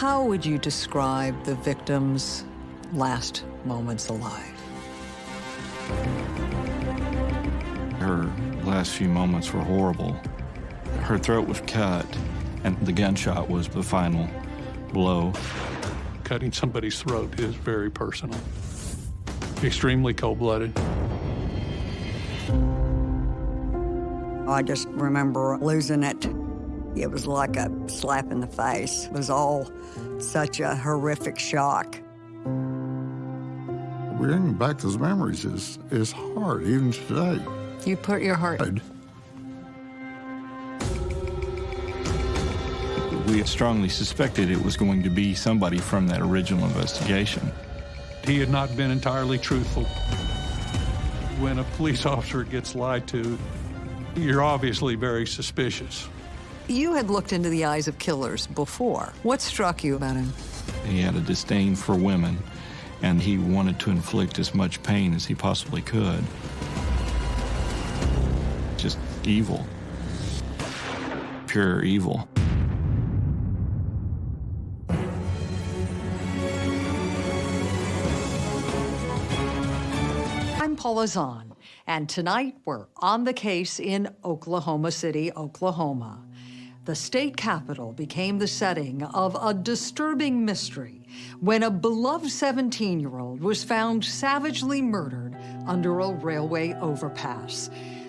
How would you describe the victim's last moments alive? Her last few moments were horrible. Her throat was cut, and the gunshot was the final blow. Cutting somebody's throat is very personal, extremely cold-blooded. I just remember losing it. It was like a slap in the face. It was all such a horrific shock. Bringing back those memories is, is hard, even today. You put your heart... We strongly suspected it was going to be somebody from that original investigation. He had not been entirely truthful. When a police officer gets lied to, you're obviously very suspicious. You had looked into the eyes of killers before. What struck you about him? He had a disdain for women, and he wanted to inflict as much pain as he possibly could. Just evil. Pure evil. I'm Paula Zahn, and tonight we're on the case in Oklahoma City, Oklahoma. The state capitol became the setting of a disturbing mystery when a beloved 17-year-old was found savagely murdered under a railway overpass.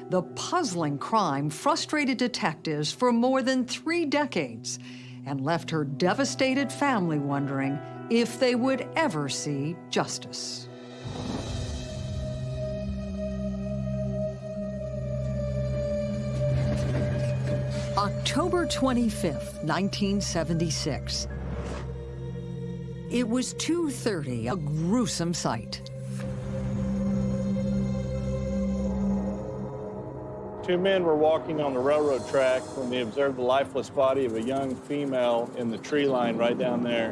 The puzzling crime frustrated detectives for more than three decades and left her devastated family wondering if they would ever see justice. October 25th, 1976. It was 2.30, a gruesome sight. Two men were walking on the railroad track when they observed the lifeless body of a young female in the tree line right down there.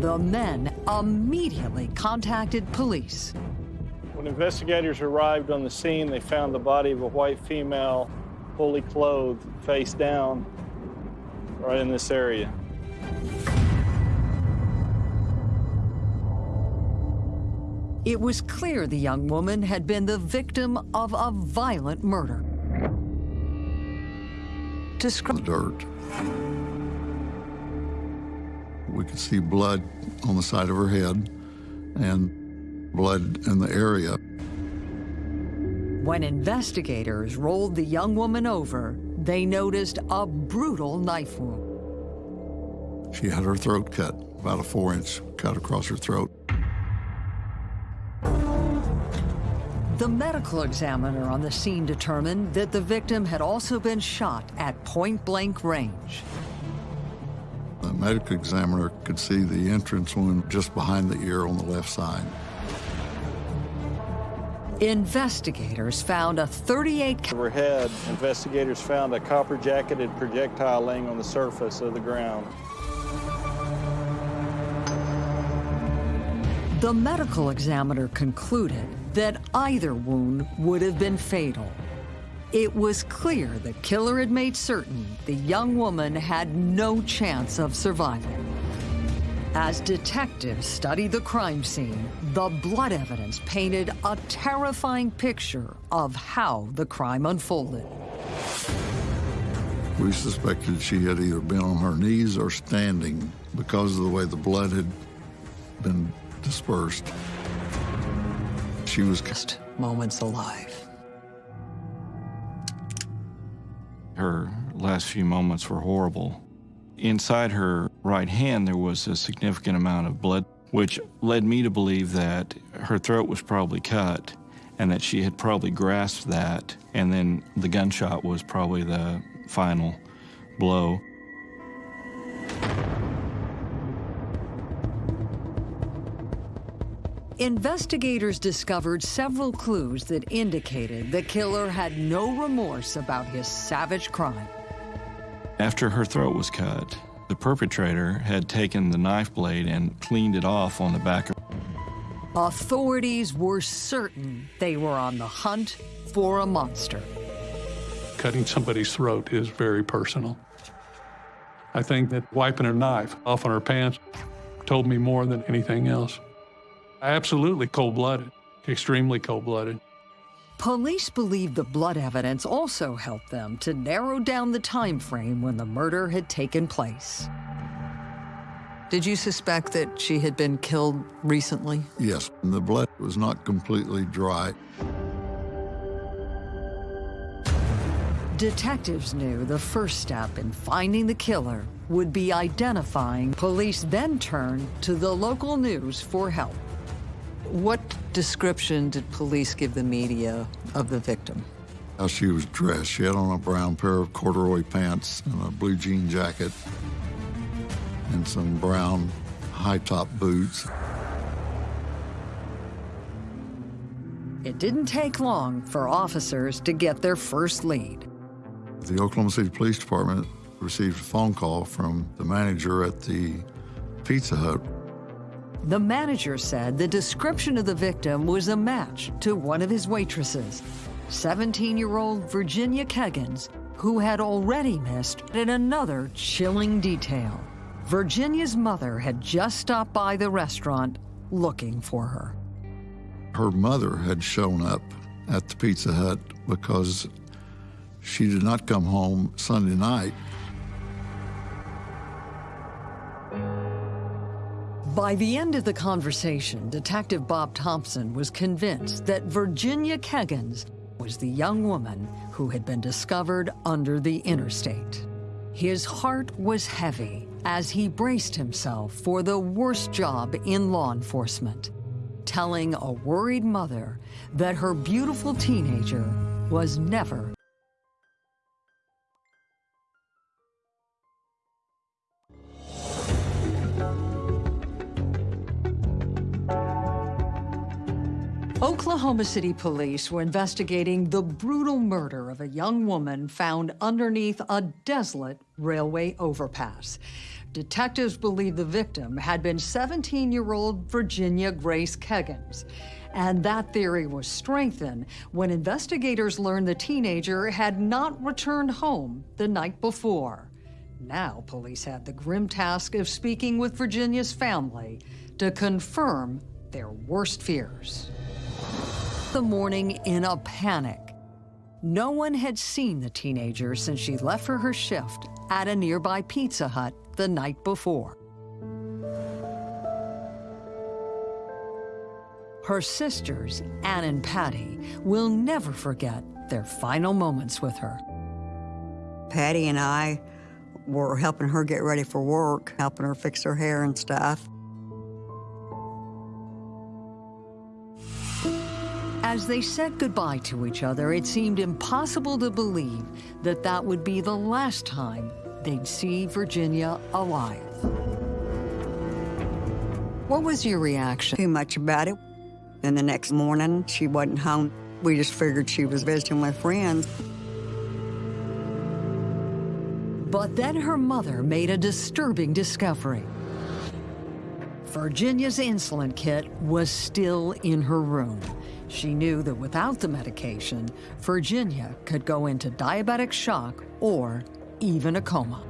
The men immediately contacted police. When investigators arrived on the scene, they found the body of a white female, fully clothed, face down, right in this area. It was clear the young woman had been the victim of a violent murder. The dirt. We could see blood on the side of her head and blood in the area. When investigators rolled the young woman over, they noticed a brutal knife wound. She had her throat cut, about a four-inch cut across her throat. The medical examiner on the scene determined that the victim had also been shot at point-blank range. The medical examiner could see the entrance wound just behind the ear on the left side. Investigators found a 38 Overhead, investigators found a copper-jacketed projectile laying on the surface of the ground. The medical examiner concluded that either wound would have been fatal. It was clear the killer had made certain the young woman had no chance of survival. As detectives studied the crime scene, the blood evidence painted a terrifying picture of how the crime unfolded. We suspected she had either been on her knees or standing because of the way the blood had been dispersed. She was just moments alive. Her last few moments were horrible. Inside her right hand, there was a significant amount of blood, which led me to believe that her throat was probably cut and that she had probably grasped that, and then the gunshot was probably the final blow. Investigators discovered several clues that indicated the killer had no remorse about his savage crime. After her throat was cut, the perpetrator had taken the knife blade and cleaned it off on the back of Authorities were certain they were on the hunt for a monster. Cutting somebody's throat is very personal. I think that wiping her knife off on her pants told me more than anything else. Absolutely cold blooded, extremely cold blooded. Police believe the blood evidence also helped them to narrow down the time frame when the murder had taken place. Did you suspect that she had been killed recently? Yes, the blood was not completely dry. Detectives knew the first step in finding the killer would be identifying. Police then turned to the local news for help. What description did police give the media of the victim? How she was dressed. She had on a brown pair of corduroy pants and a blue jean jacket and some brown high-top boots. It didn't take long for officers to get their first lead. The Oklahoma City Police Department received a phone call from the manager at the Pizza Hut. The manager said the description of the victim was a match to one of his waitresses, 17-year-old Virginia Keggins, who had already missed in another chilling detail. Virginia's mother had just stopped by the restaurant looking for her. Her mother had shown up at the Pizza Hut because she did not come home Sunday night. By the end of the conversation, Detective Bob Thompson was convinced that Virginia Keggins was the young woman who had been discovered under the interstate. His heart was heavy as he braced himself for the worst job in law enforcement, telling a worried mother that her beautiful teenager was never Oklahoma City police were investigating the brutal murder of a young woman found underneath a desolate railway overpass. Detectives believe the victim had been 17-year-old Virginia Grace Keggins. And that theory was strengthened when investigators learned the teenager had not returned home the night before. Now police had the grim task of speaking with Virginia's family to confirm their worst fears the morning in a panic. No one had seen the teenager since she left for her shift at a nearby Pizza Hut the night before. Her sisters, Ann and Patty, will never forget their final moments with her. Patty and I were helping her get ready for work, helping her fix her hair and stuff. As they said goodbye to each other, it seemed impossible to believe that that would be the last time they'd see Virginia alive. What was your reaction? Too much about it. Then the next morning, she wasn't home. We just figured she was visiting with friends. But then her mother made a disturbing discovery. Virginia's insulin kit was still in her room. She knew that without the medication, Virginia could go into diabetic shock or even a coma.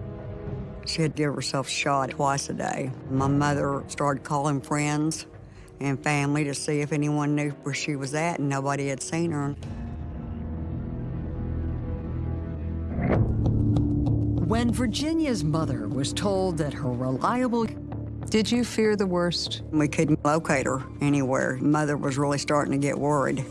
She had to give herself a shot twice a day. My mother started calling friends and family to see if anyone knew where she was at, and nobody had seen her. When Virginia's mother was told that her reliable did you fear the worst? We couldn't locate her anywhere. Mother was really starting to get worried.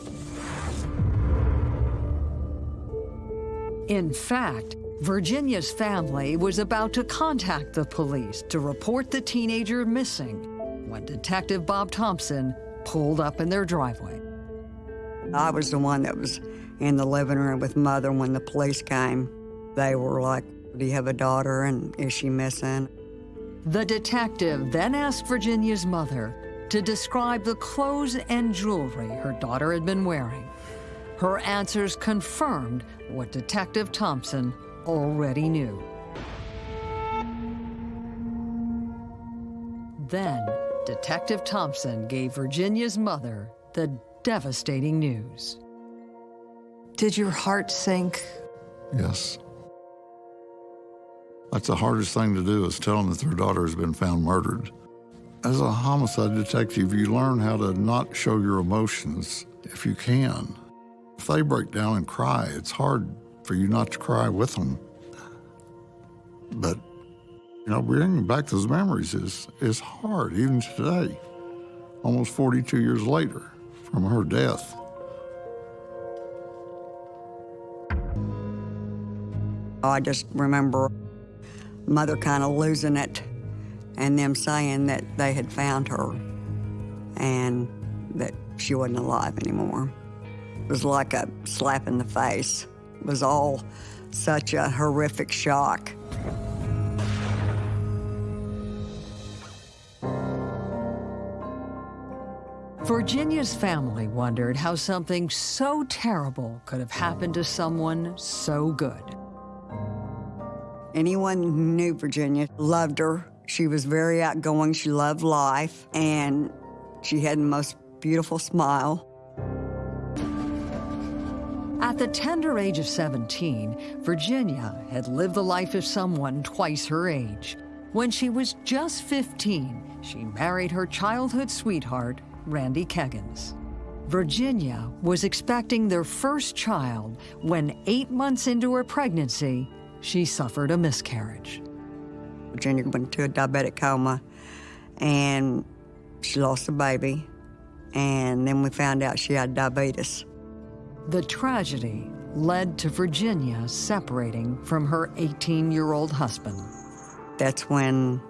In fact, Virginia's family was about to contact the police to report the teenager missing when Detective Bob Thompson pulled up in their driveway. I was the one that was in the living room with Mother when the police came. They were like, do you have a daughter and is she missing? The detective then asked Virginia's mother to describe the clothes and jewelry her daughter had been wearing. Her answers confirmed what Detective Thompson already knew. Then, Detective Thompson gave Virginia's mother the devastating news. Did your heart sink? Yes. That's the hardest thing to do is tell them that their daughter has been found murdered. As a homicide detective, you learn how to not show your emotions if you can. If they break down and cry, it's hard for you not to cry with them. But, you know, bringing back those memories is, is hard, even today, almost 42 years later from her death. I just remember mother kind of losing it and them saying that they had found her and that she wasn't alive anymore. It was like a slap in the face. It was all such a horrific shock. Virginia's family wondered how something so terrible could have happened to someone so good. Anyone who knew Virginia loved her. She was very outgoing. She loved life, and she had the most beautiful smile. At the tender age of 17, Virginia had lived the life of someone twice her age. When she was just 15, she married her childhood sweetheart, Randy Keggins. Virginia was expecting their first child when, eight months into her pregnancy, she suffered a miscarriage. Virginia went into a diabetic coma, and she lost a baby, and then we found out she had diabetes. The tragedy led to Virginia separating from her 18 year old husband. That's when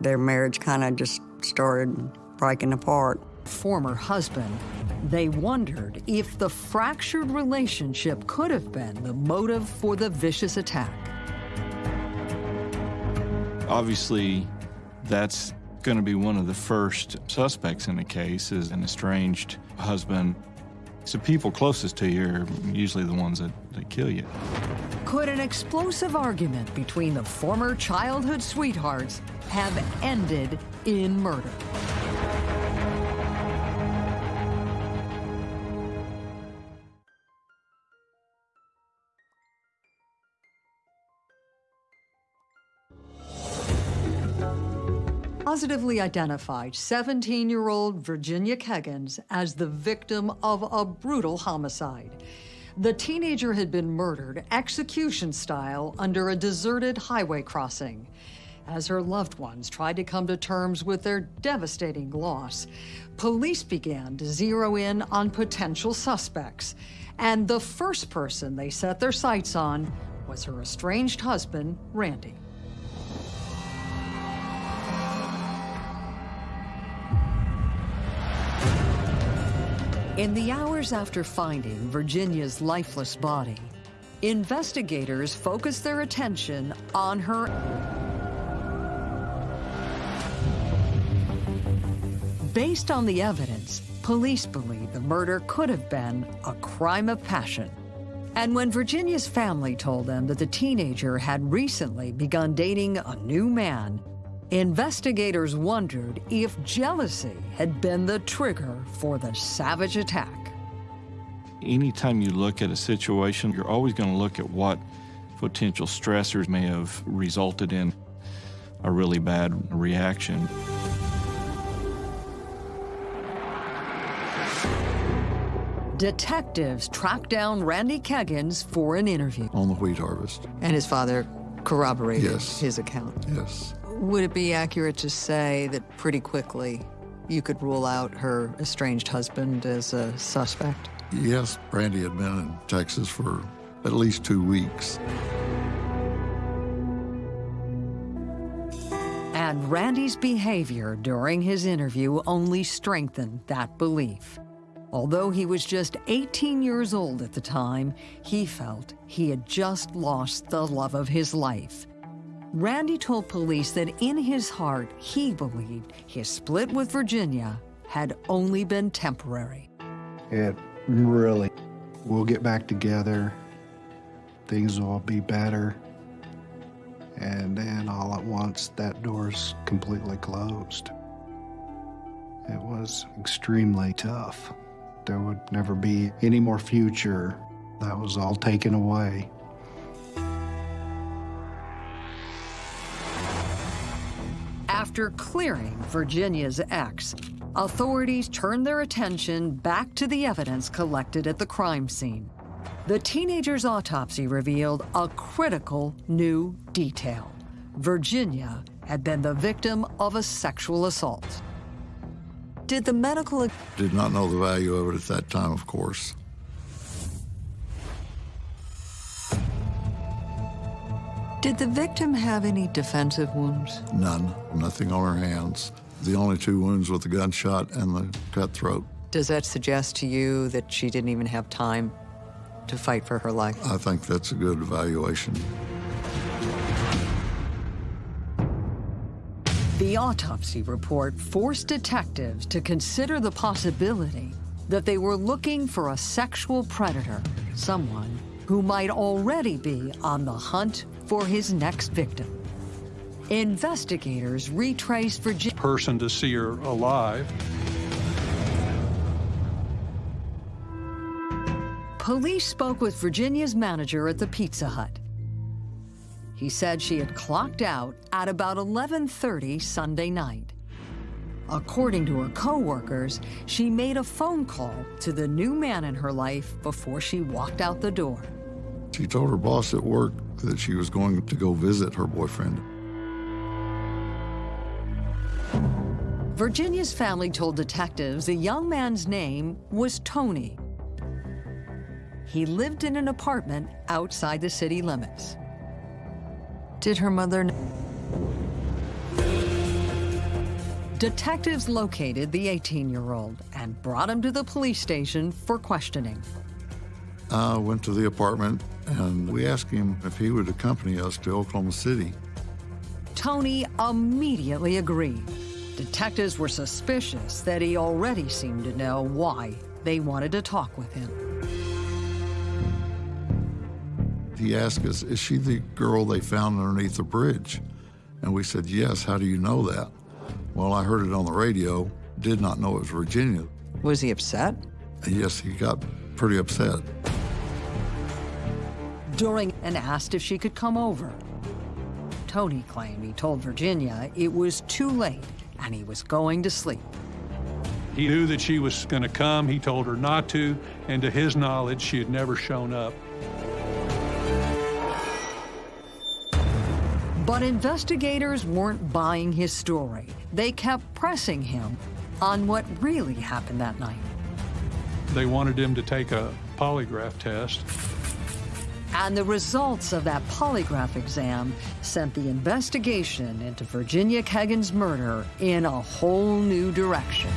their marriage kind of just started breaking apart. Former husband, they wondered if the fractured relationship could have been the motive for the vicious attack. Obviously, that's going to be one of the first suspects in the case is an estranged husband. So people closest to you are usually the ones that, that kill you. Could an explosive argument between the former childhood sweethearts have ended in murder? Positively identified 17 year old Virginia Keggins as the victim of a brutal homicide. The teenager had been murdered execution style under a deserted highway crossing. As her loved ones tried to come to terms with their devastating loss, police began to zero in on potential suspects. And the first person they set their sights on was her estranged husband, Randy. In the hours after finding Virginia's lifeless body, investigators focused their attention on her Based on the evidence, police believe the murder could have been a crime of passion. And when Virginia's family told them that the teenager had recently begun dating a new man, Investigators wondered if jealousy had been the trigger for the savage attack. Anytime you look at a situation, you're always going to look at what potential stressors may have resulted in a really bad reaction. Detectives tracked down Randy Keggins for an interview. On the wheat harvest. And his father corroborated yes. his account. Yes. Would it be accurate to say that pretty quickly you could rule out her estranged husband as a suspect? Yes, Randy had been in Texas for at least two weeks. And Randy's behavior during his interview only strengthened that belief. Although he was just 18 years old at the time, he felt he had just lost the love of his life Randy told police that in his heart, he believed his split with Virginia had only been temporary. It really, we'll get back together, things will be better. And then all at once, that door's completely closed. It was extremely tough. There would never be any more future. That was all taken away. After clearing Virginia's ex, authorities turned their attention back to the evidence collected at the crime scene. The teenager's autopsy revealed a critical new detail. Virginia had been the victim of a sexual assault. Did the medical Did not know the value of it at that time, of course. Did the victim have any defensive wounds? None. Nothing on her hands. The only two wounds were the gunshot and the cut throat. Does that suggest to you that she didn't even have time to fight for her life? I think that's a good evaluation. The autopsy report forced detectives to consider the possibility that they were looking for a sexual predator, someone who might already be on the hunt for his next victim. Investigators retraced Virginia. Person to see her alive. Police spoke with Virginia's manager at the Pizza Hut. He said she had clocked out at about 11:30 Sunday night. According to her coworkers, she made a phone call to the new man in her life before she walked out the door. She told her boss at work that she was going to go visit her boyfriend. Virginia's family told detectives the young man's name was Tony. He lived in an apartment outside the city limits. Did her mother? Detectives located the 18-year-old and brought him to the police station for questioning. I went to the apartment and we asked him if he would accompany us to Oklahoma City. Tony immediately agreed. Detectives were suspicious that he already seemed to know why they wanted to talk with him. He asked us, Is she the girl they found underneath the bridge? And we said, Yes. How do you know that? Well, I heard it on the radio, did not know it was Virginia. Was he upset? Yes, he got pretty upset. During and asked if she could come over. Tony claimed he told Virginia it was too late and he was going to sleep. He knew that she was going to come. He told her not to, and to his knowledge, she had never shown up. But investigators weren't buying his story. They kept pressing him on what really happened that night. They wanted him to take a polygraph test. And the results of that polygraph exam sent the investigation into Virginia Keggins' murder in a whole new direction.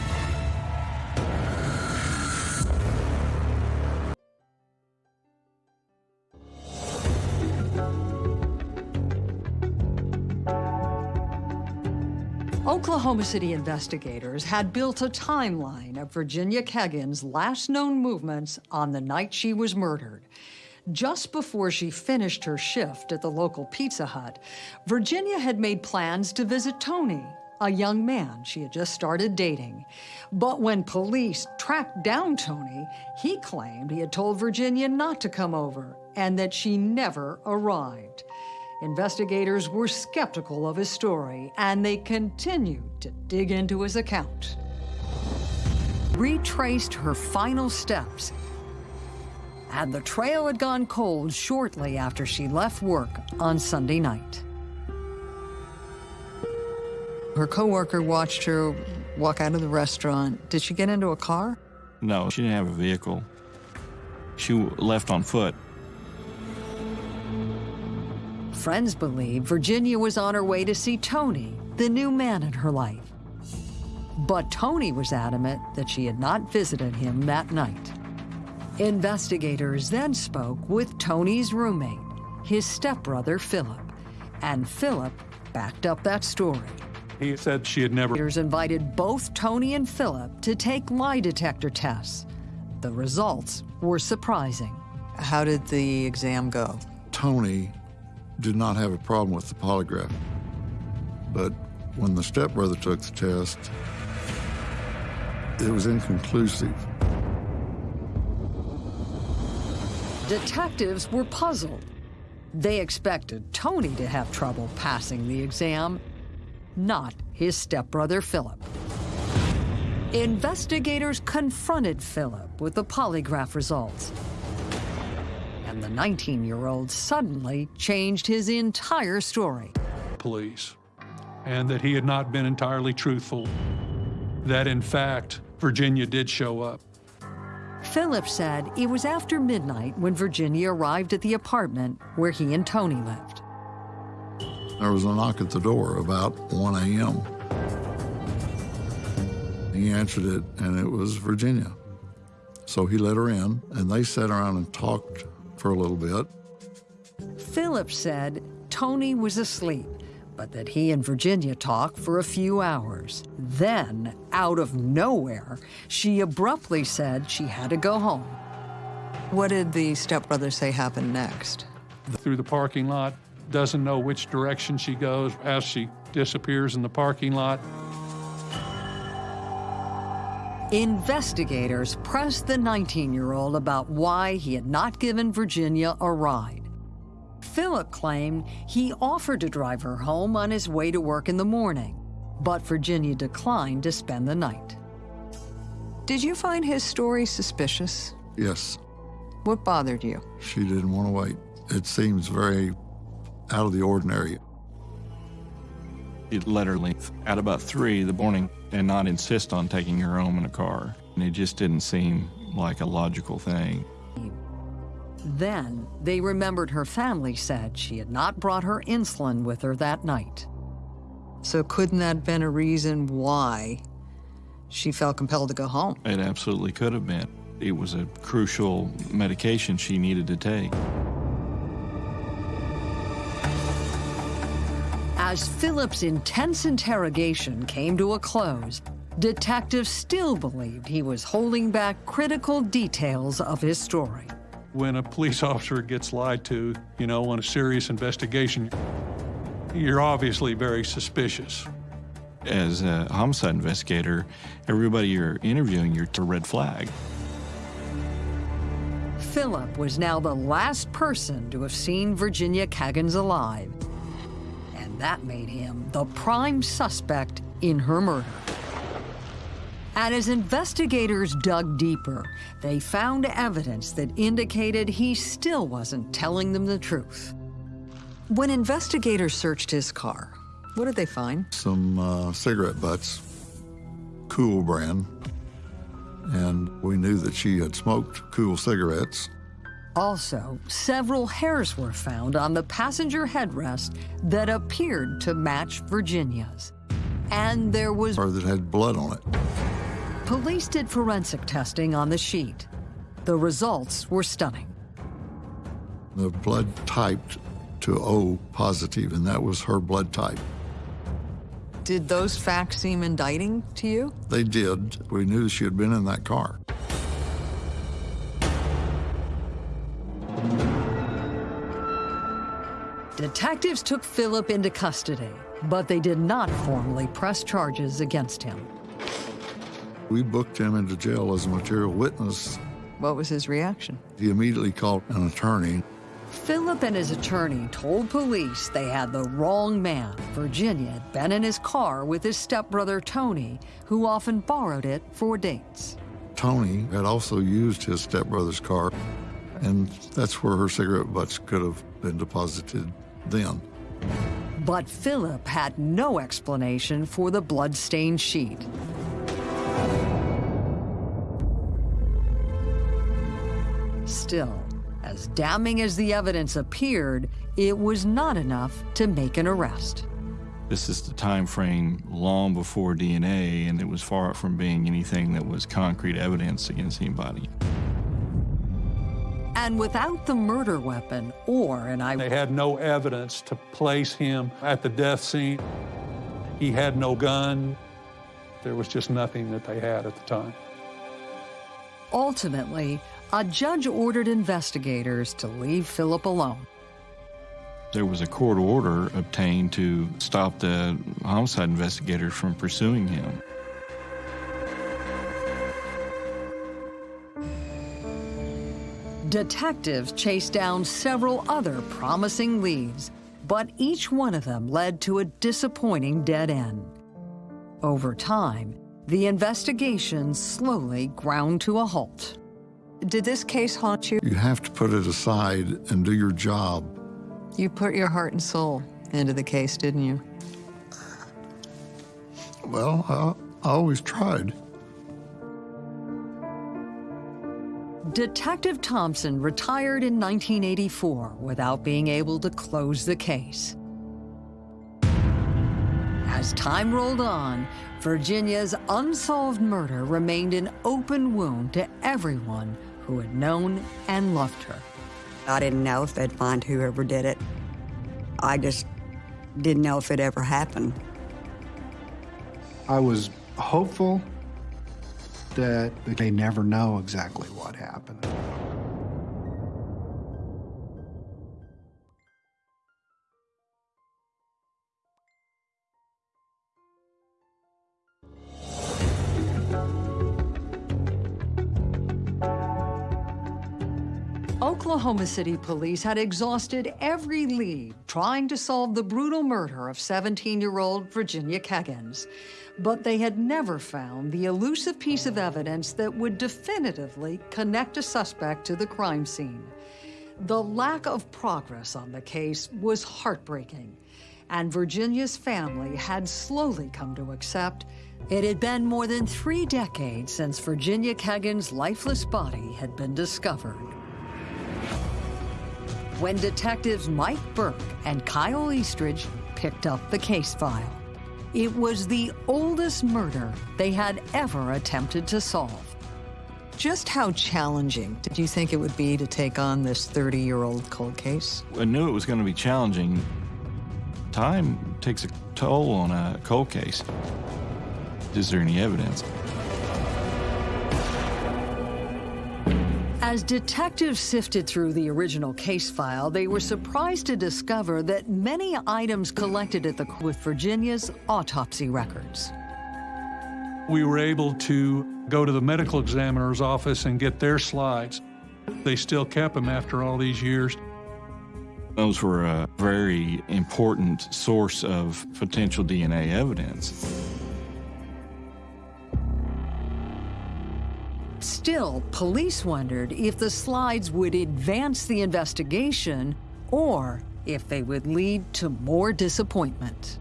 Oklahoma City investigators had built a timeline of Virginia Keggins' last known movements on the night she was murdered. Just before she finished her shift at the local Pizza Hut, Virginia had made plans to visit Tony, a young man she had just started dating. But when police tracked down Tony, he claimed he had told Virginia not to come over and that she never arrived. Investigators were skeptical of his story, and they continued to dig into his account. Retraced her final steps, and the trail had gone cold shortly after she left work on Sunday night. Her coworker watched her walk out of the restaurant. Did she get into a car? No, she didn't have a vehicle. She left on foot. Friends believe Virginia was on her way to see Tony, the new man in her life. But Tony was adamant that she had not visited him that night. Investigators then spoke with Tony's roommate, his stepbrother, Philip, and Philip backed up that story. He said she had never. Investigators invited both Tony and Philip to take lie detector tests. The results were surprising. How did the exam go? Tony did not have a problem with the polygraph. But when the stepbrother took the test, it was inconclusive. Detectives were puzzled. They expected Tony to have trouble passing the exam, not his stepbrother Philip. Investigators confronted Philip with the polygraph results. And the 19 year old suddenly changed his entire story. Police. And that he had not been entirely truthful. That in fact, Virginia did show up. Philip said it was after midnight when Virginia arrived at the apartment where he and Tony lived. There was a knock at the door about 1 a.m. He answered it, and it was Virginia. So he let her in, and they sat around and talked for a little bit. Philip said Tony was asleep, but that he and Virginia talked for a few hours. Then, out of nowhere, she abruptly said she had to go home. What did the stepbrother say happened next? Through the parking lot, doesn't know which direction she goes as she disappears in the parking lot. Investigators pressed the 19 year old about why he had not given Virginia a ride. Philip claimed he offered to drive her home on his way to work in the morning, but Virginia declined to spend the night. Did you find his story suspicious? Yes, What bothered you? she didn't want to wait. It seems very out of the ordinary. It let her leave at about three the morning and not insist on taking her home in a car. And it just didn't seem like a logical thing. Then they remembered her family said she had not brought her insulin with her that night. So couldn't that have been a reason why she felt compelled to go home? It absolutely could have been. It was a crucial medication she needed to take. As Philip's intense interrogation came to a close, detectives still believed he was holding back critical details of his story. When a police officer gets lied to, you know, on a serious investigation, you're obviously very suspicious. As a homicide investigator, everybody you're interviewing, you're a red flag. Philip was now the last person to have seen Virginia Kaggans alive, and that made him the prime suspect in her murder. And as investigators dug deeper, they found evidence that indicated he still wasn't telling them the truth. When investigators searched his car, what did they find? Some uh, cigarette butts, Kool brand, and we knew that she had smoked Kool cigarettes. Also, several hairs were found on the passenger headrest that appeared to match Virginia's. And there was or that had blood on it. Police did forensic testing on the sheet. The results were stunning. The blood typed to O positive, and that was her blood type. Did those facts seem indicting to you? They did. We knew she had been in that car. Detectives took Philip into custody, but they did not formally press charges against him. We booked him into jail as a material witness. What was his reaction? He immediately called an attorney. Philip and his attorney told police they had the wrong man. Virginia had been in his car with his stepbrother Tony, who often borrowed it for dates. Tony had also used his stepbrother's car, and that's where her cigarette butts could have been deposited then. But Philip had no explanation for the blood-stained sheet. Still, as damning as the evidence appeared, it was not enough to make an arrest. This is the time frame long before DNA, and it was far from being anything that was concrete evidence against anybody. And without the murder weapon or an They had no evidence to place him at the death scene. He had no gun. There was just nothing that they had at the time. Ultimately, a judge ordered investigators to leave Philip alone. There was a court order obtained to stop the homicide investigators from pursuing him. Detectives chased down several other promising leads, but each one of them led to a disappointing dead end. Over time, the investigation slowly ground to a halt. Did this case haunt you? You have to put it aside and do your job. You put your heart and soul into the case, didn't you? Well, I, I always tried. Detective Thompson retired in 1984 without being able to close the case. As time rolled on, Virginia's unsolved murder remained an open wound to everyone who had known and loved her. I didn't know if they'd find whoever did it. I just didn't know if it ever happened. I was hopeful that they never know exactly what happened. Oklahoma City police had exhausted every lead trying to solve the brutal murder of 17-year-old Virginia Keggins. But they had never found the elusive piece of evidence that would definitively connect a suspect to the crime scene. The lack of progress on the case was heartbreaking, and Virginia's family had slowly come to accept it had been more than three decades since Virginia Keggins' lifeless body had been discovered when detectives Mike Burke and Kyle Eastridge picked up the case file. It was the oldest murder they had ever attempted to solve. Just how challenging did you think it would be to take on this 30-year-old cold case? I knew it was going to be challenging. Time takes a toll on a cold case. Is there any evidence? As detectives sifted through the original case file, they were surprised to discover that many items collected at the with Virginia's autopsy records. We were able to go to the medical examiner's office and get their slides. They still kept them after all these years. Those were a very important source of potential DNA evidence. Still, police wondered if the slides would advance the investigation or if they would lead to more disappointment.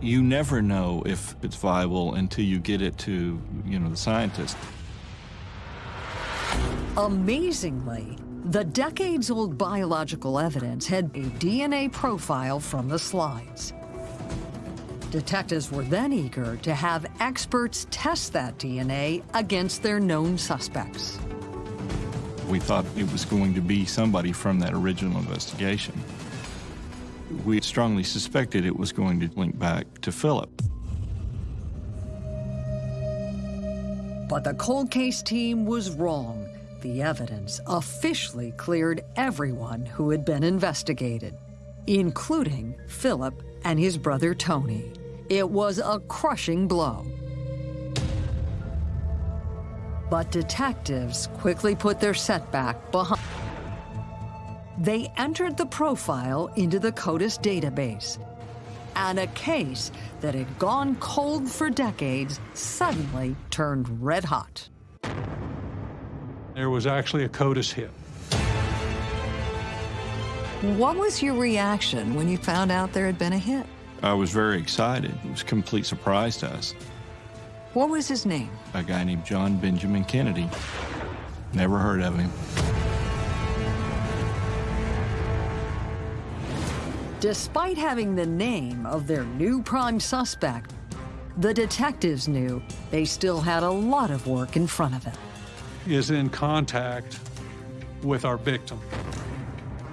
You never know if it's viable until you get it to, you know, the scientist. Amazingly, the decades-old biological evidence had a DNA profile from the slides. Detectives were then eager to have experts test that DNA against their known suspects. We thought it was going to be somebody from that original investigation. We strongly suspected it was going to link back to Philip. But the cold case team was wrong. The evidence officially cleared everyone who had been investigated, including Philip and his brother Tony. It was a crushing blow. But detectives quickly put their setback behind. They entered the profile into the CODIS database, and a case that had gone cold for decades suddenly turned red hot. There was actually a CODIS hit. What was your reaction when you found out there had been a hit? I was very excited. It was a complete surprise to us. What was his name? A guy named John Benjamin Kennedy. Never heard of him. Despite having the name of their new prime suspect, the detectives knew they still had a lot of work in front of them. Is in contact with our victim.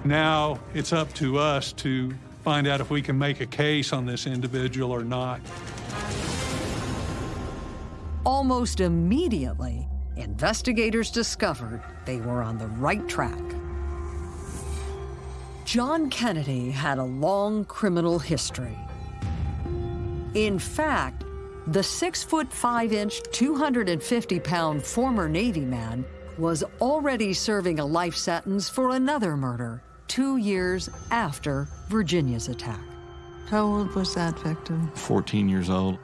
Now it's up to us to find out if we can make a case on this individual or not. Almost immediately, investigators discovered they were on the right track. John Kennedy had a long criminal history. In fact, the six foot five inch, 250 pound former Navy man was already serving a life sentence for another murder two years after Virginia's attack. How old was that victim? 14 years old.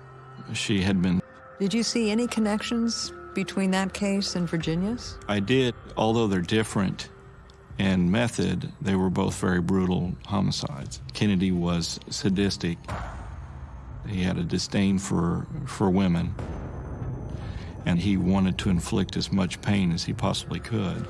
She had been. Did you see any connections between that case and Virginia's? I did, although they're different in method, they were both very brutal homicides. Kennedy was sadistic. He had a disdain for, for women, and he wanted to inflict as much pain as he possibly could.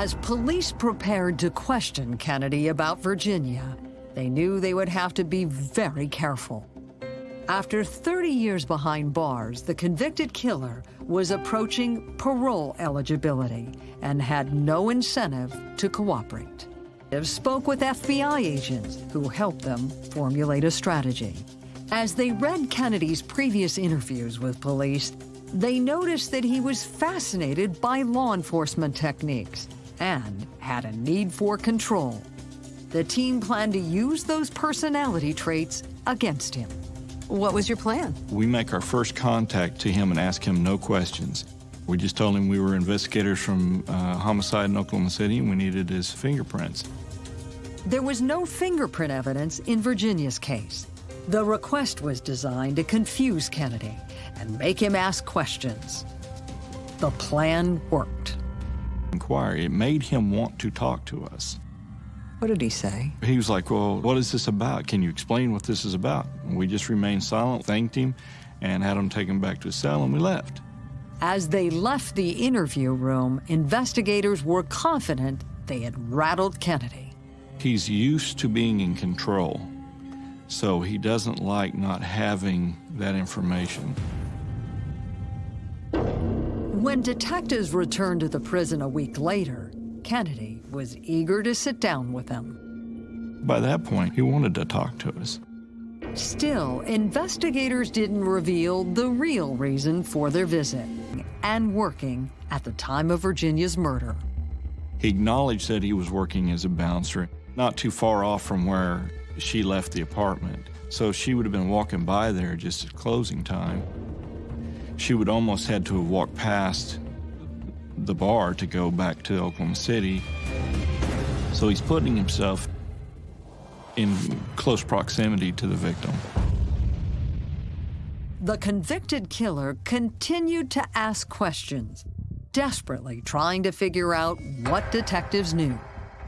As police prepared to question Kennedy about Virginia, they knew they would have to be very careful. After 30 years behind bars, the convicted killer was approaching parole eligibility and had no incentive to cooperate. They spoke with FBI agents who helped them formulate a strategy. As they read Kennedy's previous interviews with police, they noticed that he was fascinated by law enforcement techniques and had a need for control. The team planned to use those personality traits against him. What was your plan? We make our first contact to him and ask him no questions. We just told him we were investigators from uh, homicide in Oklahoma City and we needed his fingerprints. There was no fingerprint evidence in Virginia's case. The request was designed to confuse Kennedy and make him ask questions. The plan worked inquiry. It made him want to talk to us. What did he say? He was like, Well, what is this about? Can you explain what this is about? And we just remained silent, thanked him, and had him taken back to his cell, and we left. As they left the interview room, investigators were confident they had rattled Kennedy. He's used to being in control, so he doesn't like not having that information. When detectives returned to the prison a week later, Kennedy was eager to sit down with them. By that point, he wanted to talk to us. Still, investigators didn't reveal the real reason for their visit and working at the time of Virginia's murder. He acknowledged that he was working as a bouncer, not too far off from where she left the apartment. So she would have been walking by there just at closing time she would almost had to have walked past the bar to go back to Oklahoma City. So he's putting himself in close proximity to the victim. The convicted killer continued to ask questions, desperately trying to figure out what detectives knew.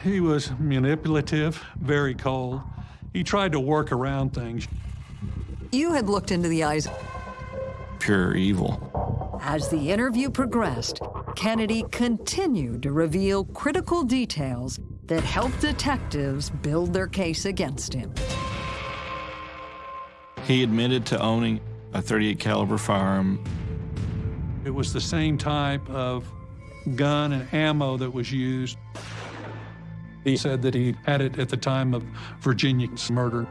He was manipulative, very cold. He tried to work around things. You had looked into the eyes pure evil. As the interview progressed, Kennedy continued to reveal critical details that helped detectives build their case against him. He admitted to owning a 38 caliber firearm. It was the same type of gun and ammo that was used. He said that he had it at the time of Virginia's murder.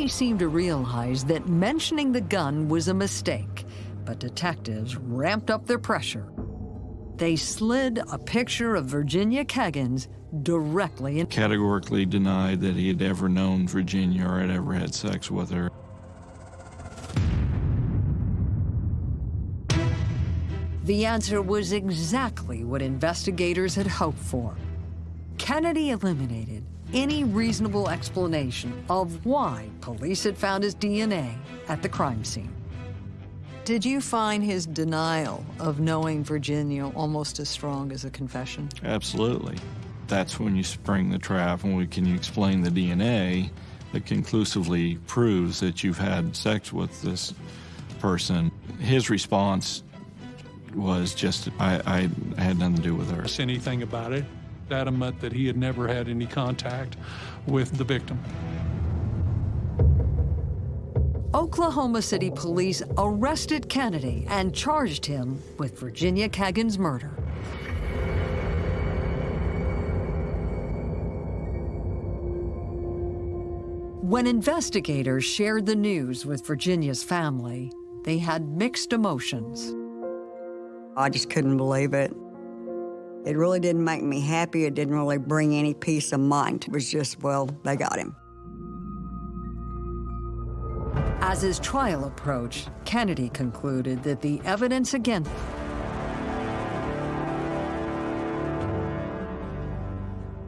Kennedy seemed to realize that mentioning the gun was a mistake, but detectives ramped up their pressure. They slid a picture of Virginia Keggins directly in. Categorically denied that he had ever known Virginia or had ever had sex with her. The answer was exactly what investigators had hoped for. Kennedy eliminated any reasonable explanation of why police had found his DNA at the crime scene. Did you find his denial of knowing Virginia almost as strong as a confession? Absolutely. That's when you spring the trap and we can you explain the DNA that conclusively proves that you've had sex with this person. His response was just, I, I had nothing to do with her. Anything about it adamant that he had never had any contact with the victim. Oklahoma City police arrested Kennedy and charged him with Virginia Keggins' murder. When investigators shared the news with Virginia's family, they had mixed emotions. I just couldn't believe it. It really didn't make me happy. It didn't really bring any peace of mind. It was just, well, they got him. As his trial approached, Kennedy concluded that the evidence against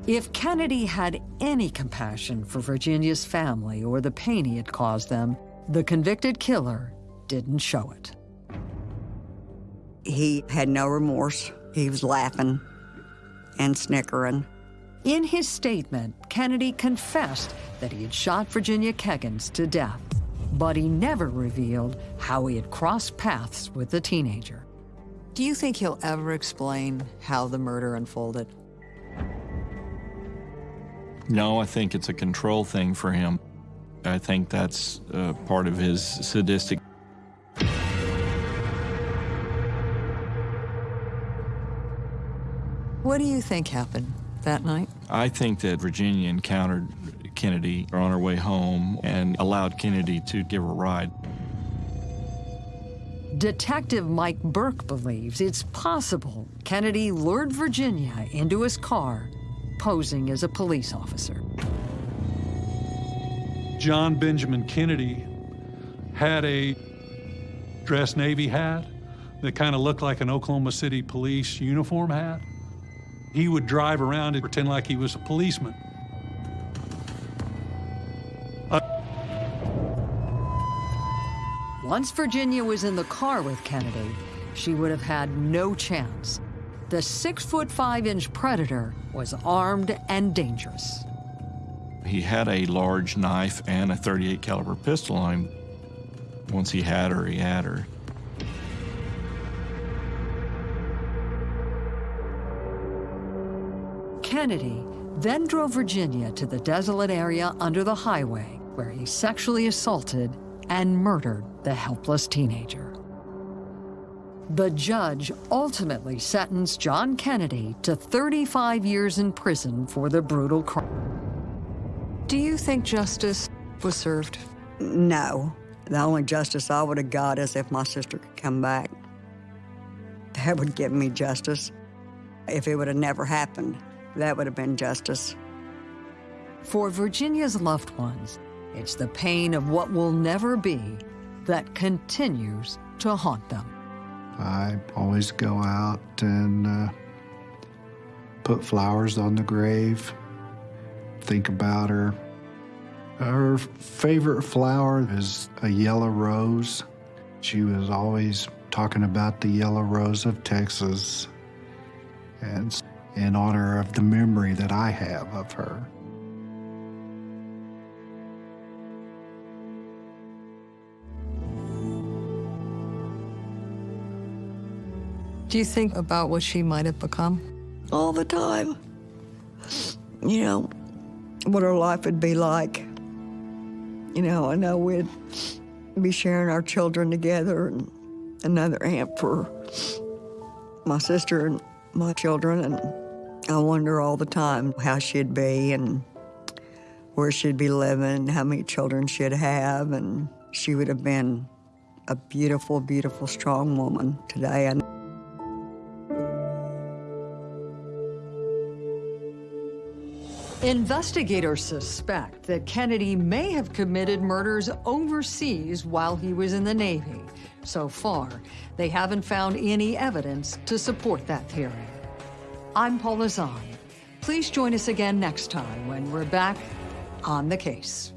If Kennedy had any compassion for Virginia's family or the pain he had caused them, the convicted killer didn't show it. He had no remorse. He was laughing and snickering. In his statement, Kennedy confessed that he had shot Virginia Keggins to death, but he never revealed how he had crossed paths with the teenager. Do you think he'll ever explain how the murder unfolded? No, I think it's a control thing for him. I think that's uh, part of his sadistic. What do you think happened that night? I think that Virginia encountered Kennedy on her way home and allowed Kennedy to give her a ride. Detective Mike Burke believes it's possible Kennedy lured Virginia into his car, posing as a police officer. John Benjamin Kennedy had a dress Navy hat that kind of looked like an Oklahoma City police uniform hat. He would drive around and pretend like he was a policeman. Once Virginia was in the car with Kennedy, she would have had no chance. The six foot five inch predator was armed and dangerous. He had a large knife and a 38 caliber pistol on him. Once he had her, he had her. Kennedy then drove Virginia to the desolate area under the highway where he sexually assaulted and murdered the helpless teenager. The judge ultimately sentenced John Kennedy to 35 years in prison for the brutal crime. Do you think justice was served? No. The only justice I would have got is if my sister could come back. That would give me justice. If it would have never happened, that would have been justice. For Virginia's loved ones, it's the pain of what will never be that continues to haunt them. I always go out and uh, put flowers on the grave, think about her. Her favorite flower is a yellow rose. She was always talking about the yellow rose of Texas, and in honor of the memory that I have of her. Do you think about what she might have become? All the time. You know, what her life would be like. You know, I know we'd be sharing our children together and another aunt for my sister and my children. And I wonder all the time how she'd be and where she'd be living, how many children she'd have. And she would have been a beautiful, beautiful, strong woman today. And Investigators suspect that Kennedy may have committed murders overseas while he was in the Navy. So far, they haven't found any evidence to support that theory. I'm Paula Zahn. Please join us again next time when we're back on the case.